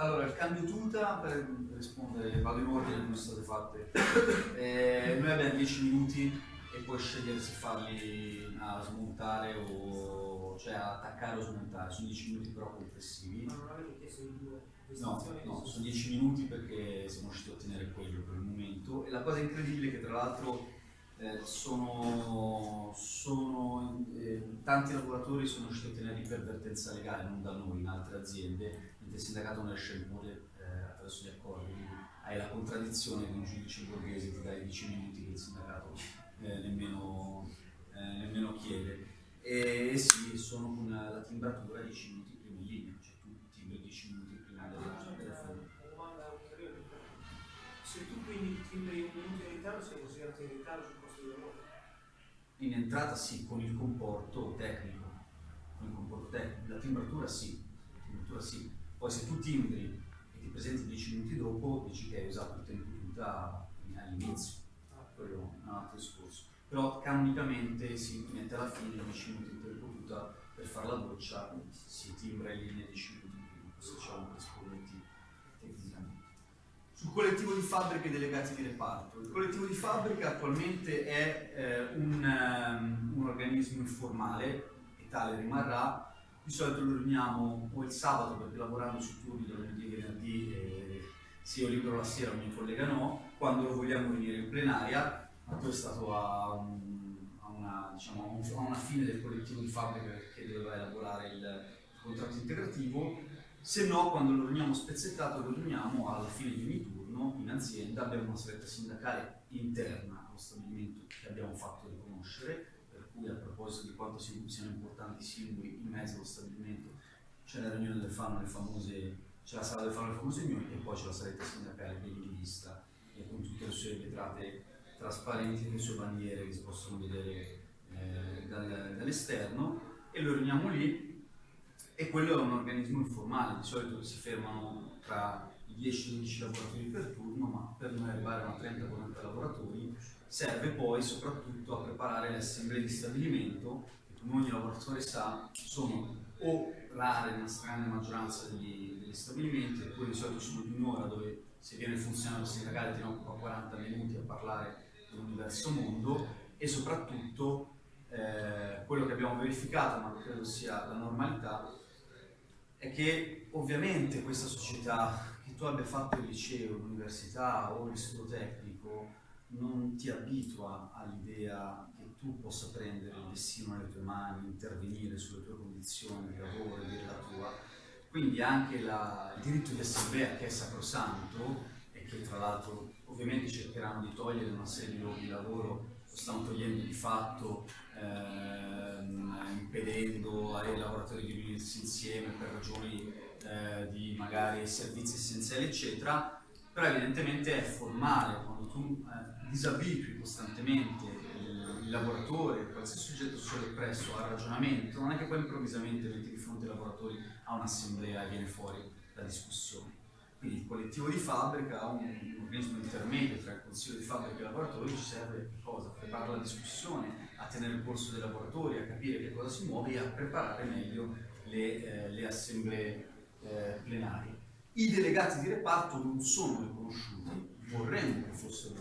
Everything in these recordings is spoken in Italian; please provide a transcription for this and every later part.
Allora, il cambio tuta, per rispondere, vado in ordine come sono state fatte. Eh, noi abbiamo 10 minuti e puoi scegliere se farli a smontare o cioè a attaccare o smontare. Sono 10 minuti però complessivi. Ma non avete chiesto di due No, no, sono 10 minuti perché siamo riusciti a ottenere quello per il momento. E la cosa incredibile è che tra l'altro eh, sono, sono eh, tanti lavoratori sono riusciti a ottenere ipervertenza legale, non da noi, in altre aziende, il sindacato non riesce a imporre eh, attraverso gli accordi. Quindi hai la contraddizione di un giudice borghese, ti dai 10 minuti che il sindacato eh, nemmeno, eh, nemmeno chiede. E, e sì, sono con la timbratura 10 minuti prima in linea, cioè tu timbri 10 minuti prima del telefono. Se tu quindi timbri un minuto in ritardo, sei considerato in ritardo sul posto di lavoro? In entrata sì, con il comporto tecnico, con il comporto tecnico, la timbratura sì, la timbratura sì. Poi se tu timbri e ti presenti 10 minuti dopo, dici che hai usato il tempo tuta all'inizio, quello è un altro discorso. Però canonicamente si mette alla fine 10 minuti di tempo tuta per fare la doccia, si timbra in linea 10 minuti prima, questo diciamo per rispondenti tecnicamente. Sul collettivo di fabbriche e delegati di reparto. Il collettivo di fabbrica attualmente è eh, un, ehm, un organismo informale e tale rimarrà. Di solito lo riuniamo o il sabato perché lavorando su turni da lunedì e venerdì se io libero la sera, mio collega no, quando lo vogliamo venire in plenaria, Matteo è stato a, a una, diciamo, a una fine del collettivo di fabbrica che doveva elaborare il contratto integrativo, se no quando lo riuniamo spezzettato lo riuniamo alla fine di ogni turno in azienda, abbiamo una stretta sindacale interna allo stabilimento che abbiamo fatto riconoscere, cui a proposito di quanto si- siano importanti i simboli in mezzo allo stabilimento c'è la riunione del fanno, le famose, c'è la sala del fanno, le famose riunioni e poi c'è la saletta sindacale ben divisa e con tutte le sue vetrate trasparenti, le sue bandiere che si possono vedere eh, dal- dall'esterno e lo riuniamo lì e quello è un organismo informale, di solito si fermano tra i 10 e i 12 lavoratori per turno, ma per noi arrivare a una 30-40 lavoratori serve poi soprattutto a preparare le assemblee di stabilimento, che come ogni lavoratore sa sono o rare nella grande maggioranza degli, degli stabilimenti, oppure di solito sono di un'ora dove se viene il funzionario sindacale ti occupa 40 minuti a parlare di un diverso mondo e soprattutto eh, quello che abbiamo verificato, ma credo sia la normalità, è che ovviamente questa società, che tu abbia fatto il liceo, l'università o l'istituto tecnico, non ti abitua all'idea che tu possa prendere il destino nelle tue mani, intervenire sulle tue condizioni di lavoro, dire la tua. Quindi anche la- il diritto di assemblea che è sacrosanto e che tra l'altro ovviamente cercheranno di togliere una serie di luoghi di lavoro, lo stanno togliendo di fatto ehm, impedendo ai lavoratori di riunirsi insieme per ragioni eh, di magari servizi essenziali eccetera, però evidentemente è formale quando tu eh, disabitui costantemente il, lavoratore, qualsiasi soggetto soppresso al ragionamento, non è che poi improvvisamente metti di fronte ai lavoratori a un'assemblea e viene fuori la discussione. Quindi il collettivo di fabbrica, un, un organismo intermedio tra il consiglio di fabbrica e i lavoratori, ci serve cosa? A preparare la discussione, a tenere il polso dei lavoratori, a capire che cosa si muove e a preparare meglio le, eh, le assemblee eh, plenarie. I delegati di reparto non sono riconosciuti, vorremmo che fossero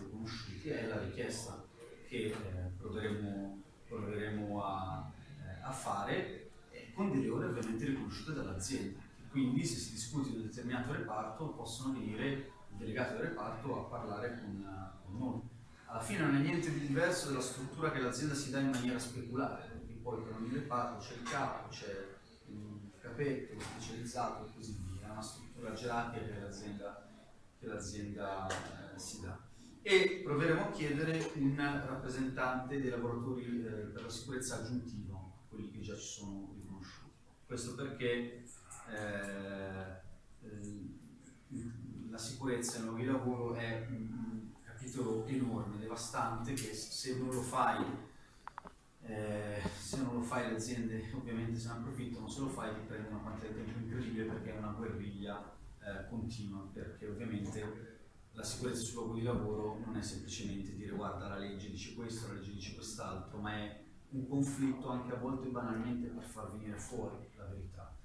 riconosciuti, è la richiesta che eh, proveremo, proveremo a, eh, a fare, eh, con delle ore ovviamente riconosciute dall'azienda. Quindi se si discute di un determinato reparto possono venire i delegati del reparto a parlare con, con noi. Alla fine non è niente di diverso dalla struttura che l'azienda si dà in maniera speculare, perché poi per ogni reparto c'è il capo, c'è il capetto, specializzato e così via, è una struttura gerarchica che che l'azienda eh, si dà. E proveremo a chiedere un rappresentante dei lavoratori eh, per la sicurezza aggiuntivo, quelli che già ci sono riconosciuti. Questo perché eh, eh, la sicurezza nei luoghi di lavoro è un capitolo enorme, devastante, che se non lo fai, eh, se non lo fai le aziende ovviamente se ne approfittano, se lo fai ti prende una quantità di tempo incredibile perché è una guerriglia eh, continua, perché ovviamente la sicurezza sul luogo di lavoro non è semplicemente dire guarda la legge dice questo, la legge dice quest'altro, ma è un conflitto anche a volte banalmente per far venire fuori la verità.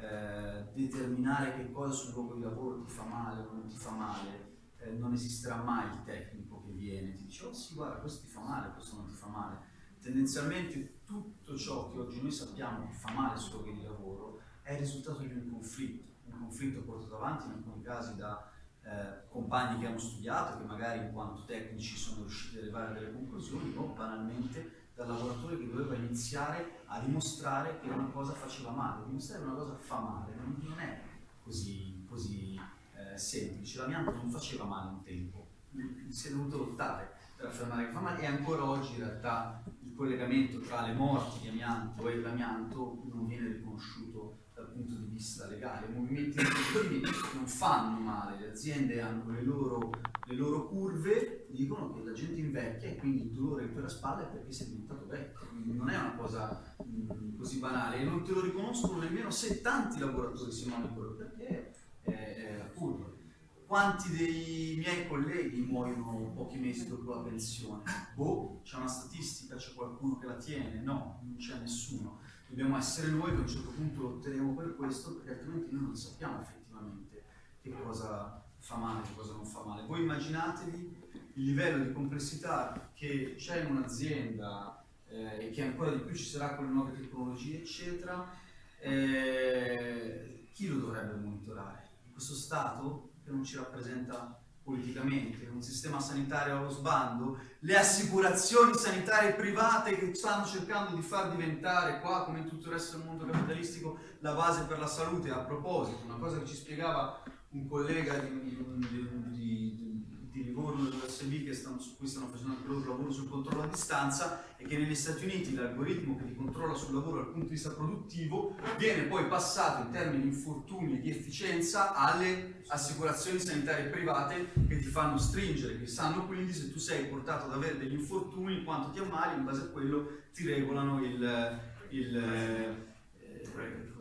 eh, determinare che cosa sul luogo di lavoro ti fa male o non ti fa male, eh, non esisterà mai il tecnico che viene ti dice oh sì guarda questo ti fa male, questo non ti fa male. Tendenzialmente tutto ciò che oggi noi sappiamo che fa male sul luogo di lavoro è il risultato di un conflitto, un conflitto portato avanti in alcuni casi da eh, compagni che hanno studiato, che magari in quanto tecnici sono riusciti ad arrivare a delle conclusioni o banalmente dal lavoratore che doveva iniziare a dimostrare che una cosa faceva male, dimostrare che una cosa fa male, non, è così, così eh, semplice, l'amianto non faceva male un tempo, si è dovuto lottare per affermare che fa male e ancora oggi in realtà il collegamento tra le morti di amianto e l'amianto non viene riconosciuto dal punto di vista legale. I movimenti produttivi non fanno male, le aziende hanno le loro, le loro curve, dicono che la gente invecchia e quindi il dolore che per la spalla è perché sei diventato vecchio. Quindi non è una cosa mh, così banale e non te lo riconoscono nemmeno se tanti lavoratori si monitorano perché è, è curva. Quanti dei miei colleghi muoiono pochi mesi dopo la pensione? Boh, c'è una statistica, c'è qualcuno che la tiene? No, non c'è nessuno dobbiamo essere noi che a un certo punto lo otteniamo per questo, perché altrimenti noi non sappiamo effettivamente che cosa fa male, che cosa non fa male. Voi immaginatevi il livello di complessità che c'è in un'azienda eh, e che ancora di più ci sarà con le nuove tecnologie, eccetera, eh, chi lo dovrebbe monitorare? Questo Stato che non ci rappresenta politicamente, un sistema sanitario allo sbando, le assicurazioni sanitarie private che stanno cercando di far diventare qua, come in tutto il resto del mondo capitalistico, la base per la salute. A proposito, una cosa che ci spiegava un collega di, di, di, di Livorno dell'USB che stanno, su cui stanno facendo anche loro lavoro sul controllo a distanza è che negli Stati Uniti l'algoritmo che ti controlla sul lavoro dal punto di vista produttivo viene poi passato in termini di infortuni e di efficienza alle assicurazioni sanitarie private che ti fanno stringere, che sanno quindi se tu sei portato ad avere degli infortuni, quanto ti ammali, in base a quello ti regolano il, il, eh,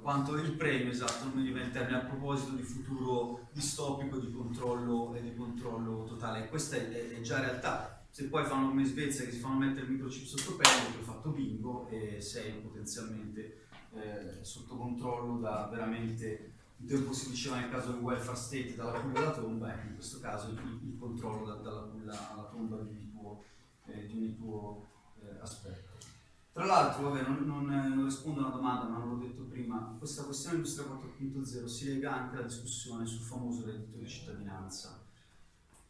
quanto il premio, esatto, non mi viene il termine, a proposito di futuro distopico di controllo e di controllo totale. Questa è, è, già realtà. Se poi fanno come in Svezia che si fanno mettere il microchip sotto pelle, tu hai fatto bingo e sei potenzialmente eh, sotto controllo da veramente un tempo si diceva nel caso del welfare state dalla culla alla tomba, ecco in questo caso il, il controllo da, dalla culla alla tomba di tuo, eh, di ogni tuo eh, aspetto. Tra l'altro, vabbè, non, non, non, rispondo a una domanda, ma non l'ho detto prima, questa questione industria 4.0 si lega anche alla discussione sul famoso reddito di cittadinanza.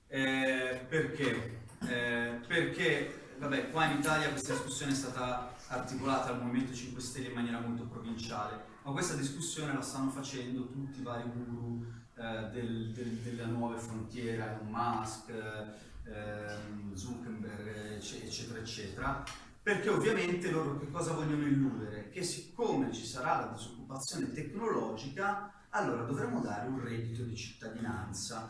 Eh, perché? Eh, perché, vabbè, qua in Italia questa discussione è stata articolata dal Movimento 5 Stelle in maniera molto provinciale, ma questa discussione la stanno facendo tutti i vari guru eh, del, del, delle nuove frontiere, Elon Musk, ehm, Zuckerberg, eccetera, eccetera, perché ovviamente loro che cosa vogliono illudere? Che siccome ci sarà la disoccupazione tecnologica, allora dovremo dare un reddito di cittadinanza.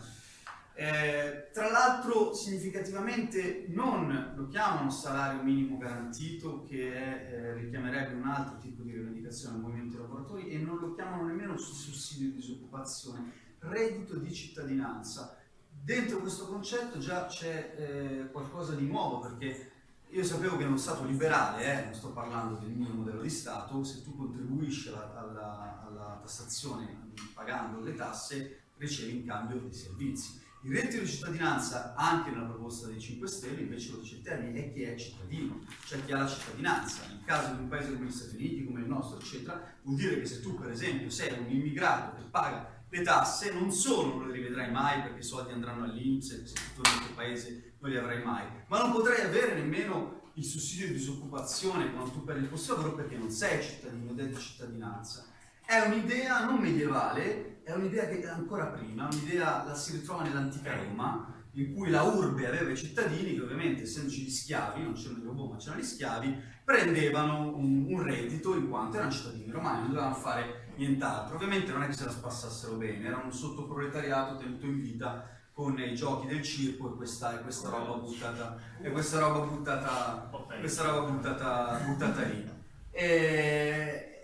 Eh, tra l'altro significativamente non lo chiamano salario minimo garantito che è, eh, richiamerebbe un altro tipo di rivendicazione al movimento dei lavoratori e non lo chiamano nemmeno sussidio di disoccupazione, reddito di cittadinanza. Dentro questo concetto già c'è eh, qualcosa di nuovo perché io sapevo che in uno Stato liberale, eh, non sto parlando del mio modello di Stato, se tu contribuisci alla, alla, alla tassazione pagando le tasse, ricevi in cambio dei servizi. Il reddito di cittadinanza, anche nella proposta dei 5 Stelle, invece lo dice il termine, è chi è cittadino, cioè chi ha la cittadinanza. Nel caso di un paese come gli Stati Uniti, come il nostro, eccetera, vuol dire che se tu, per esempio, sei un immigrato che paga le tasse, non solo non le rivedrai mai perché i soldi andranno all'Inps se tu nel tuo paese non li avrai mai, ma non potrai avere nemmeno il sussidio di disoccupazione quando tu perdi il posto di lavoro perché non sei cittadino di cittadinanza. È un'idea non medievale, è un'idea che è ancora prima, un'idea la si ritrova nell'antica Roma, in cui la urbe aveva i cittadini che ovviamente essendoci gli schiavi, non c'erano i robot ma c'erano gli schiavi, prendevano un, un reddito in quanto erano cittadini romani, non dovevano fare nient'altro. Ovviamente non è che se la spassassero bene, era un sottoproletariato tenuto in vita con i giochi del circo e questa, e questa roba buttata, e questa roba buttata, questa roba buttata, buttata lì. E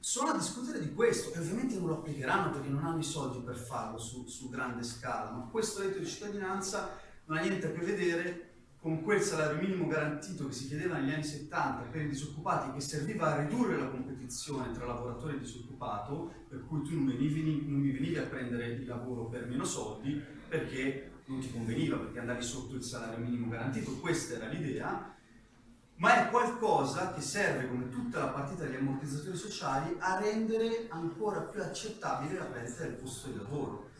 sono a discutere di questo e ovviamente non lo applicheranno perché non hanno i soldi per farlo su, su grande scala, ma questo reddito di cittadinanza non ha niente a che vedere con quel salario minimo garantito che si chiedeva negli anni 70 per i disoccupati che serviva a ridurre la competizione tra lavoratore e disoccupato, per cui tu non, venivi, non mi venivi a prendere il lavoro per meno soldi perché non ti conveniva, perché andavi sotto il salario minimo garantito, questa era l'idea, ma è qualcosa che serve, come tutta la partita degli ammortizzatori sociali, a rendere ancora più accettabile la perdita del posto di lavoro.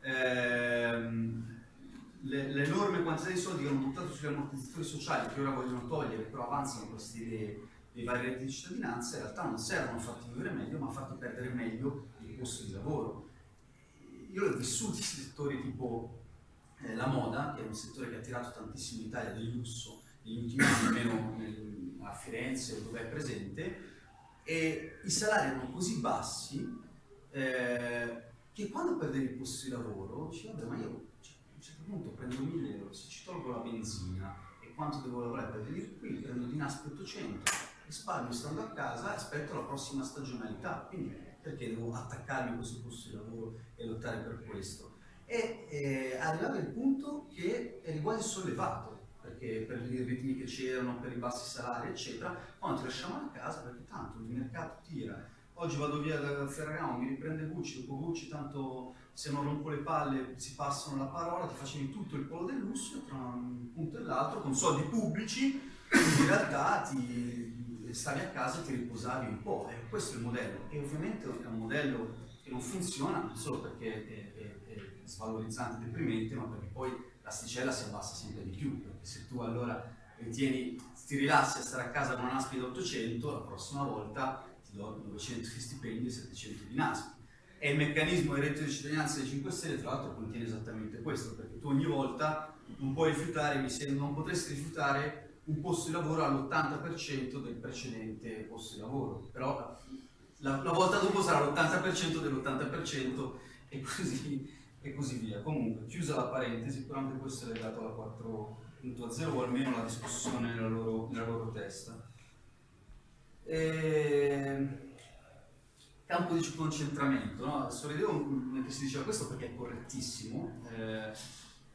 Ehm, l'enorme quantità di soldi che hanno buttato sugli ammortizzatori sociali, che ora vogliono togliere, però avanzano queste idee dei vari redditi di cittadinanza, in realtà non servono a farti vivere meglio, ma a farti perdere meglio il posto di lavoro. Io ho vissuto in settori tipo eh, la moda, che è un settore che ha tirato tantissimo in Italia del lusso negli ultimi anni, almeno nel, a Firenze dove è presente, e i salari erano così bassi eh, che quando perdevi il posto di lavoro dici vabbè ma io certo punto prendo 1000 tolgo la benzina e quanto devo lavorare per venire qui, prendo di NASP 800, risparmio stando a casa e aspetto la prossima stagionalità. Quindi perché devo attaccarmi a questo posto di lavoro e lottare per questo? E eh, arrivato al punto che eri quasi sollevato perché per i ritmi che c'erano, per i bassi salari, eccetera, quando ti lasciamo a casa perché tanto il mercato tira. Oggi vado via da Ferragamo, mi riprende Gucci, dopo Gucci tanto se non rompo le palle si passano la parola, ti facevi tutto il polo del lusso tra un punto e l'altro con soldi pubblici, in realtà ti stavi a casa e ti riposavi un po'. E questo è il modello. E ovviamente è un modello che non funziona non solo perché è, è, è svalorizzante deprimente, ma perché poi l'asticella si abbassa sempre di più. Perché se tu allora ritieni, ti rilassi a stare a casa con una NASPI da 800, la prossima volta ti do 900 di stipendi e 700 di NASPI e il meccanismo di reddito di cittadinanza dei 5 Stelle tra l'altro contiene esattamente questo, perché tu ogni volta non puoi rifiutare, mi sembra, non potresti rifiutare un posto di lavoro all'80% del precedente posto di lavoro, però la, la volta dopo sarà l'80% dell'80% e così, e così via. Comunque, chiusa la parentesi, però anche questo è legato alla 4.0 o almeno la discussione nella loro, nella loro testa. E campo di concentramento, no? sorridevo mentre si diceva questo perché è correttissimo, eh,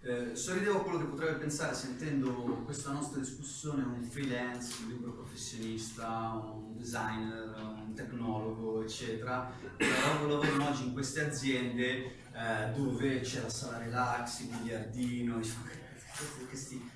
eh, sorridevo a quello che potrebbe pensare sentendo questa nostra discussione un freelance, un libero professionista, un designer, un tecnologo, eccetera, che lavorano oggi in queste aziende eh, dove c'è la sala relax, il miliardino, questi,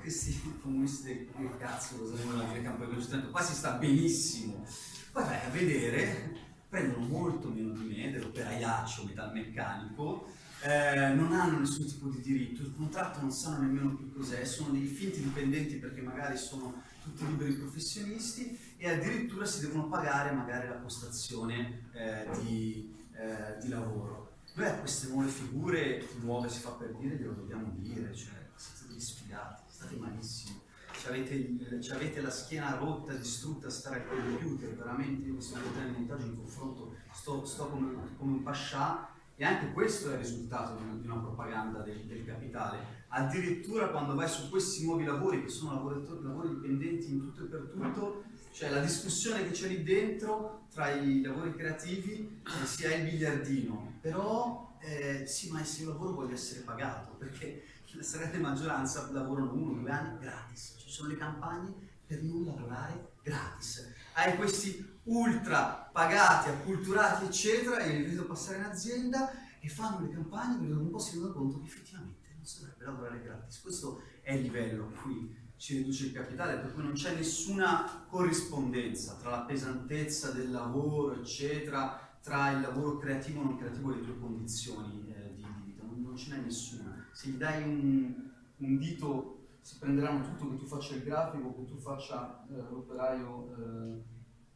questi comunisti del cazzo, cosa vogliono dire campo di concentramento, qua si sta benissimo, poi vai a vedere prendono molto meno di me, dell'operaiaccio metalmeccanico, eh, non hanno nessun tipo di diritto, il contratto non sanno nemmeno più cos'è, sono dei finti dipendenti perché magari sono tutti liberi professionisti e addirittura si devono pagare magari la postazione eh, di, eh, di, lavoro. Noi a queste nuove figure, nuove si fa per dire, glielo dobbiamo dire, cioè siete degli sfigati, state malissimo avete, la schiena rotta, distrutta stare al computer, veramente io di montaggio in confronto sto, sto come, come, un pascià e anche questo è il risultato di una, di una propaganda del, del, capitale. Addirittura quando vai su questi nuovi lavori, che sono lavori, dipendenti in tutto e per tutto, cioè la discussione che c'è lì dentro tra i lavori creativi eh, ha il biliardino, però eh, sì ma se io lavoro voglio essere pagato, perché stragrande maggioranza lavorano uno o due anni gratis, ci sono le campagne per non lavorare gratis. Hai questi ultra pagati, acculturati, eccetera, e li vedo passare in azienda e fanno le campagne perché dopo un po' si rendono conto che effettivamente non si dovrebbe lavorare gratis. Questo è il livello a cui ci riduce il capitale, per cui non c'è nessuna corrispondenza tra la pesantezza del lavoro, eccetera, tra il lavoro creativo e non creativo e le tue condizioni eh, di vita, non, non ce n'è nessuna. Se gli dai un, un dito si prenderanno tutto che tu faccia il grafico, che tu faccia eh, l'operaio eh,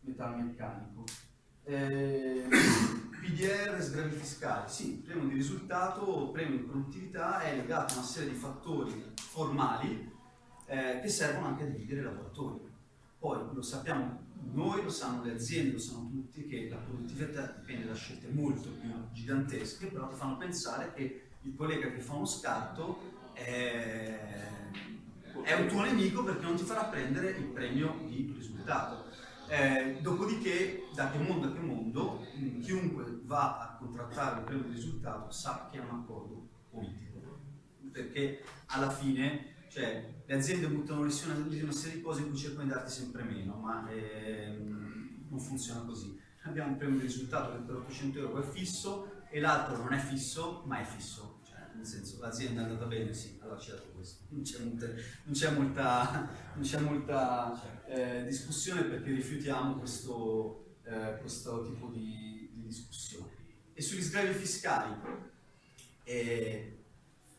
metalmeccanico. Eh, PDR, sgravi fiscali, sì, premio di risultato, premio di produttività è legato a una serie di fattori formali eh, che servono anche a dividere i lavoratori. Poi lo sappiamo noi, lo sanno le aziende, lo sanno tutti che la produttività dipende da scelte molto più gigantesche, però ti fanno pensare che il collega che fa uno scarto è è un tuo nemico perché non ti farà prendere il premio di risultato. Eh, dopodiché, da che mondo a che mondo, chiunque va a contrattare il premio di risultato sa che è un accordo politico, perché alla fine Cioè, le aziende buttano lì una, una serie di cose in cui cercano di darti sempre meno, ma ehm, non funziona così. Abbiamo un premio di risultato che per 800 euro è fisso e l'altro non è fisso, ma è fisso. Nel senso, l'azienda è andata bene, sì, ha dato questo. Non c'è molta, non molta, non molta eh, discussione perché rifiutiamo questo, eh, questo tipo di, di, discussione. E sugli sgravi fiscali, eh,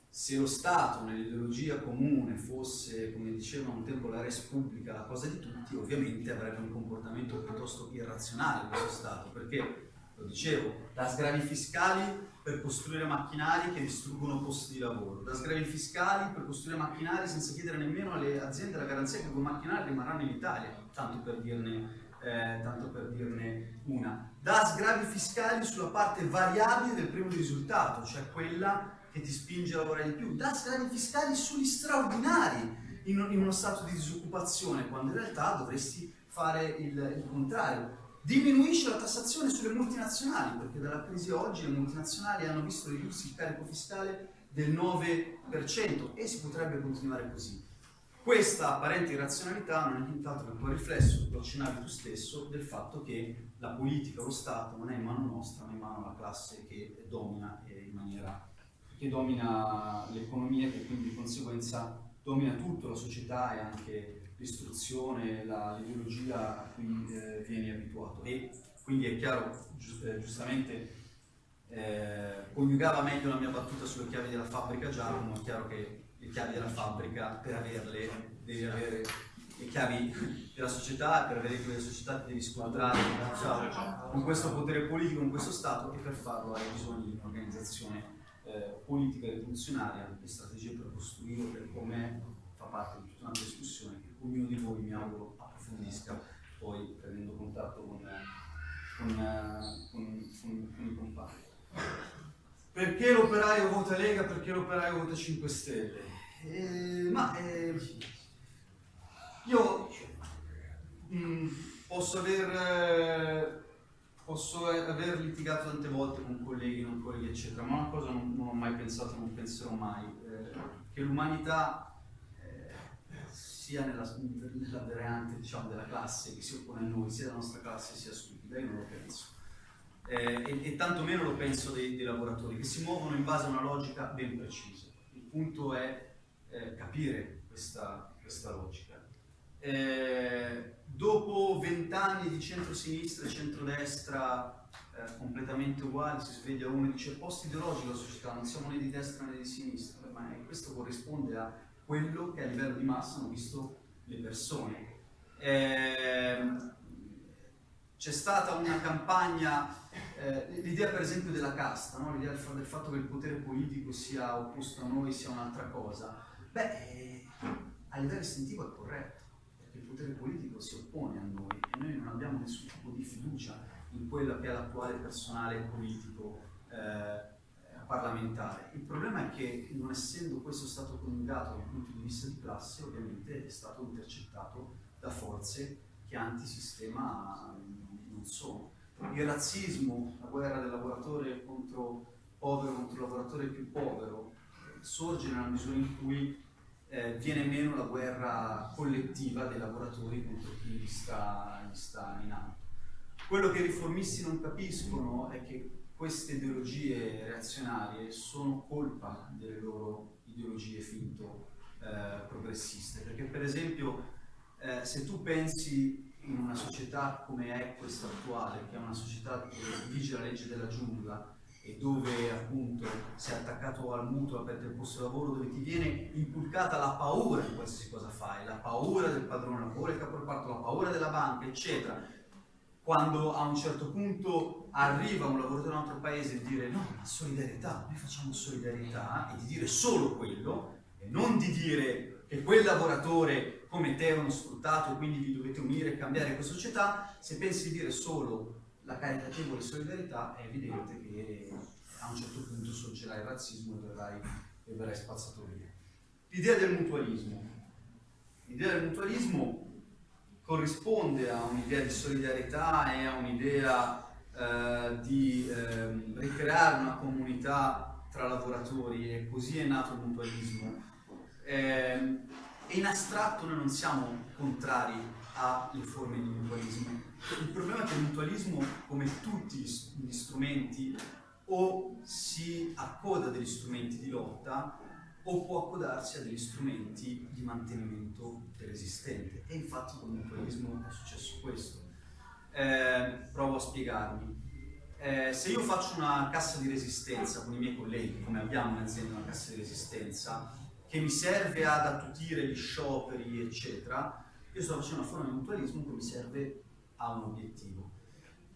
se lo Stato nell'ideologia comune fosse, come diceva un tempo la res pubblica, la cosa di tutti, ovviamente avrebbe un comportamento piuttosto irrazionale questo Stato, perché, lo dicevo, da sgravi fiscali per costruire macchinari che distruggono posti di lavoro, da sgravi fiscali per costruire macchinari senza chiedere nemmeno alle aziende la garanzia che quei macchinari rimarranno in Italia, tanto per dirne, eh, tanto per dirne una, da sgravi fiscali sulla parte variabile del primo risultato, cioè quella che ti spinge a lavorare di più, da sgravi fiscali sugli straordinari in, in uno stato di disoccupazione, quando in realtà dovresti fare il, il contrario. Diminuisce la tassazione sulle multinazionali, perché dalla crisi oggi le multinazionali hanno visto ridursi il carico fiscale del 9% e si potrebbe continuare così. Questa apparente irrazionalità non è nient'altro che un riflesso, lo accennavi tu stesso, del fatto che la politica, lo Stato non è in mano nostra, ma in mano alla classe che domina in maniera che domina l'economia e quindi di conseguenza domina tutto, la società e anche l'istruzione, l'ideologia a cui eh, vieni abituato. E quindi è chiaro, eh, giustamente, eh, coniugava meglio la mia battuta sulle chiavi della fabbrica Giacomo, è chiaro che le chiavi della fabbrica per averle devi avere le chiavi della società, per avere quelle società ti devi scontrare cioè, con questo potere politico, con questo Stato e per farlo hai bisogno di un'organizzazione eh, politica rivoluzionaria e strategie per costruire per come fa parte di tutta una discussione che ognuno di voi mi auguro approfondisca poi prendendo contatto con, con, con, con i compagni. Perché l'operaio vota Lega? Perché l'operaio vota 5 Stelle? Eh, ma eh, io mh, mm, posso aver posso aver litigato tante volte con colleghi, non colleghi, eccetera, ma una cosa non, non ho mai pensato, non penserò mai, eh, che l'umanità sia nella, nella variante diciamo, della classe che si oppone a noi, sia la nostra classe sia stupida, io non lo penso. Eh, e, e tanto lo penso dei, dei, lavoratori, che si muovono in base a una logica ben precisa. Il punto è eh, capire questa, questa logica. Eh, dopo vent'anni di centro-sinistra e centrodestra eh, completamente uguali, si sveglia uno e dice post ideologico la società, non siamo né di destra né di sinistra, ma questo corrisponde a quello che a livello di massa hanno visto le persone. Eh, c'è stata una campagna, eh, l'idea per esempio della casta, no? l'idea del, fatto che il potere politico sia opposto a noi sia un'altra cosa, beh, a livello istintivo è corretto potere politico si oppone a noi e noi non abbiamo nessun tipo di fiducia in quello che è l'attuale personale politico eh, parlamentare. Il problema è che non essendo questo stato coniugato dal punto di vista di classe, ovviamente è stato intercettato da forze che antisistema non sono. Il razzismo, la guerra del lavoratore contro povero contro il lavoratore più povero, sorge nella misura in cui eh, viene meno la guerra collettiva dei lavoratori contro chi gli sta, gli sta in alto. Quello che i riformisti non capiscono è che queste ideologie reazionarie sono colpa delle loro ideologie finto eh, progressiste, perché per esempio eh, se tu pensi in una società come è questa attuale, che è una società dove vige la legge della giungla, e dove appunto sei attaccato al mutuo, aperto il posto di lavoro, dove ti viene inculcata la paura di qualsiasi cosa fai, la paura del padrone, la paura del caporeparto, la paura della banca, eccetera. Quando a un certo punto arriva un lavoratore in un altro paese e dire no, ma solidarietà, noi facciamo solidarietà, e di dire solo quello, e non di dire che quel lavoratore come te è uno sfruttato quindi vi dovete unire e cambiare questa società, se pensi di dire solo la caritatevole solidarietà è evidente che a un certo punto sorgerà il razzismo e verrai, e verrai spazzato via. L'idea del mutualismo. L'idea del mutualismo corrisponde a un'idea di solidarietà e a un'idea eh, di eh, ricreare una comunità tra lavoratori e così è nato il mutualismo. Eh, in astratto noi non siamo contrari alle forme di mutualismo. Il problema è che il mutualismo, come tutti gli strumenti, o si accoda degli strumenti di lotta o può accodarsi a degli strumenti di mantenimento dell'esistente. E infatti con il mutualismo è successo questo. Eh, provo a spiegarmi. Eh, se io faccio una cassa di resistenza con i miei colleghi, come abbiamo in azienda una cassa di resistenza, che mi serve ad attutire gli scioperi, eccetera, io sto facendo una forma di mutualismo che mi serve a un obiettivo.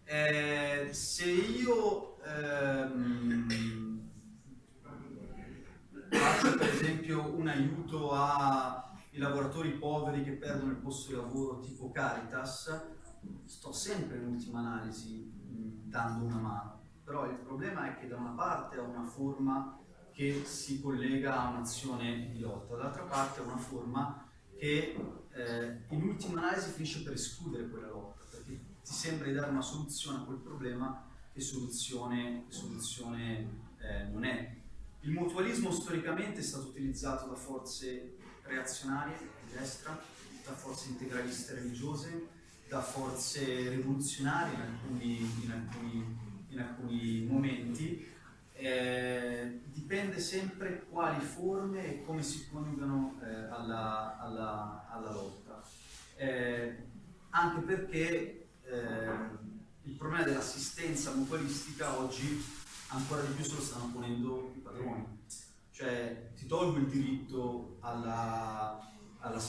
Eh, se io ehm, faccio per esempio un aiuto ai lavoratori poveri che perdono il posto di lavoro tipo Caritas, sto sempre in ultima analisi dando una mano, però il problema è che da una parte ho una forma che si collega a un'azione di lotta, dall'altra parte ho una forma che eh, in ultima analisi finisce per escludere quella lotta, perché ti sembra di dare una soluzione a quel problema che soluzione, soluzione eh, non è. Il mutualismo storicamente è stato utilizzato da forze reazionarie di destra, da forze integraliste religiose, da forze rivoluzionarie in alcuni, in alcuni, in alcuni momenti. Eh, dipende sempre quali forme e come si coniugano eh, alla, alla, alla, lotta. Eh, anche perché eh, il problema dell'assistenza mutualistica oggi ancora di più se lo stanno ponendo i padroni. Cioè ti tolgo il diritto alla, alla